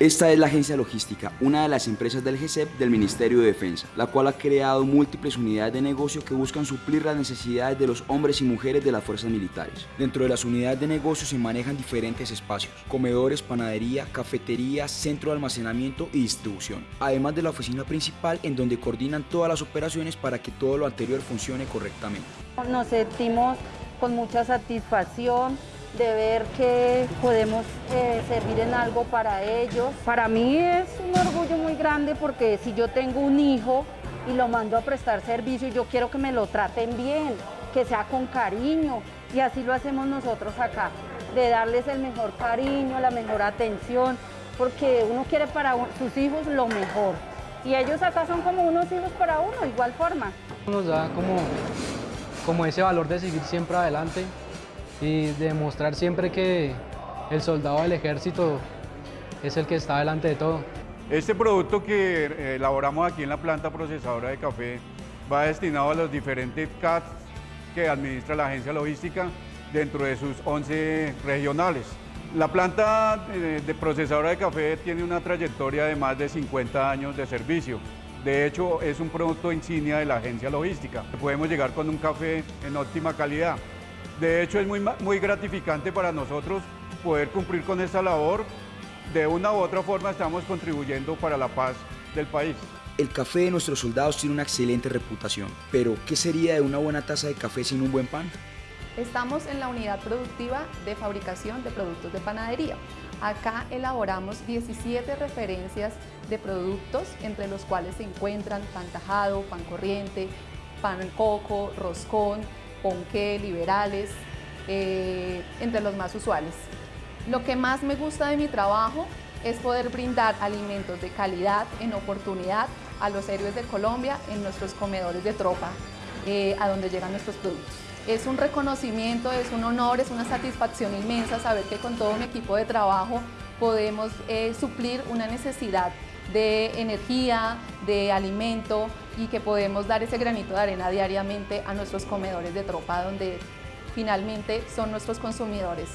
Esta es la agencia logística, una de las empresas del GESEP del Ministerio de Defensa, la cual ha creado múltiples unidades de negocio que buscan suplir las necesidades de los hombres y mujeres de las fuerzas militares. Dentro de las unidades de negocio se manejan diferentes espacios, comedores, panadería, cafetería, centro de almacenamiento y distribución, además de la oficina principal en donde coordinan todas las operaciones para que todo lo anterior funcione correctamente. Nos sentimos con mucha satisfacción de ver que podemos eh, servir en algo para ellos. Para mí es un orgullo muy grande porque si yo tengo un hijo y lo mando a prestar servicio, yo quiero que me lo traten bien, que sea con cariño y así lo hacemos nosotros acá, de darles el mejor cariño, la mejor atención, porque uno quiere para sus hijos lo mejor. Y ellos acá son como unos hijos para uno, igual forma. Nos da como, como ese valor de seguir siempre adelante, y demostrar siempre que el soldado del ejército es el que está delante de todo. Este producto que eh, elaboramos aquí en la planta procesadora de café va destinado a los diferentes CATs que administra la agencia logística dentro de sus 11 regionales. La planta eh, de procesadora de café tiene una trayectoria de más de 50 años de servicio. De hecho, es un producto insignia de la agencia logística. Podemos llegar con un café en óptima calidad. De hecho, es muy, muy gratificante para nosotros poder cumplir con esta labor. De una u otra forma estamos contribuyendo para la paz del país. El café de nuestros soldados tiene una excelente reputación, pero ¿qué sería de una buena taza de café sin un buen pan? Estamos en la unidad productiva de fabricación de productos de panadería. Acá elaboramos 17 referencias de productos, entre los cuales se encuentran pan tajado, pan corriente, pan coco, roscón, ponqué, liberales, eh, entre los más usuales. Lo que más me gusta de mi trabajo es poder brindar alimentos de calidad en oportunidad a los héroes de Colombia en nuestros comedores de tropa, eh, a donde llegan nuestros productos. Es un reconocimiento, es un honor, es una satisfacción inmensa saber que con todo mi equipo de trabajo podemos eh, suplir una necesidad de energía, de alimento y que podemos dar ese granito de arena diariamente a nuestros comedores de tropa donde finalmente son nuestros consumidores.